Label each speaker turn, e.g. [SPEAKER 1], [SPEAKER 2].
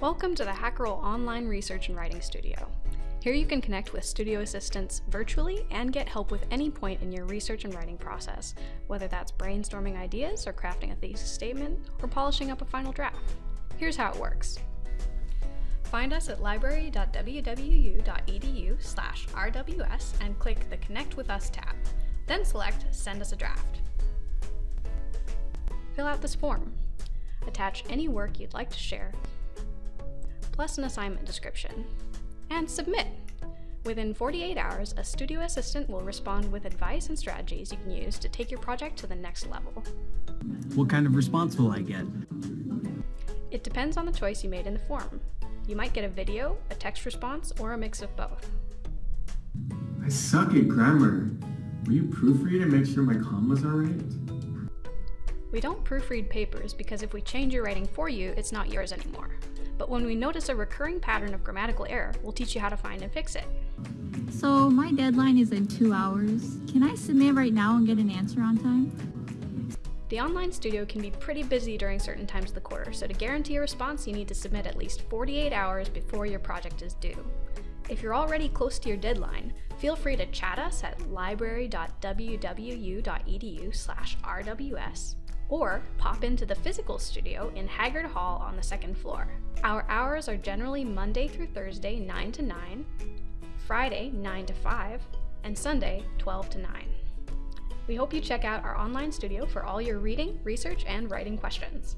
[SPEAKER 1] Welcome to the Hacherl Online Research and Writing Studio. Here you can connect with studio assistants virtually and get help with any point in your research and writing process, whether that's brainstorming ideas or crafting a thesis statement or polishing up a final draft. Here's how it works. Find us at library.wwu.edu slash RWS and click the Connect with Us tab. Then select Send us a draft. Fill out this form. Attach any work you'd like to share, plus an assignment description, and submit. Within 48 hours, a studio assistant will respond with advice and strategies you can use to take your project to the next level.
[SPEAKER 2] What kind of response will I get?
[SPEAKER 1] It depends on the choice you made in the form. You might get a video, a text response, or a mix of both.
[SPEAKER 3] I suck at grammar. Will you proofread and make sure my commas are right?
[SPEAKER 1] We don't proofread papers because if we change your writing for you, it's not yours anymore. But when we notice a recurring pattern of grammatical error, we'll teach you how to find and fix it.
[SPEAKER 4] So my deadline is in two hours. Can I submit right now and get an answer on time?
[SPEAKER 1] The online studio can be pretty busy during certain times of the quarter, so to guarantee a response, you need to submit at least 48 hours before your project is due. If you're already close to your deadline, feel free to chat us at library.wwu.edu slash RWS or pop into the physical studio in Haggard Hall on the second floor. Our hours are generally Monday through Thursday 9 to 9, Friday 9 to 5, and Sunday 12 to 9. We hope you check out our online studio for all your reading, research, and writing questions.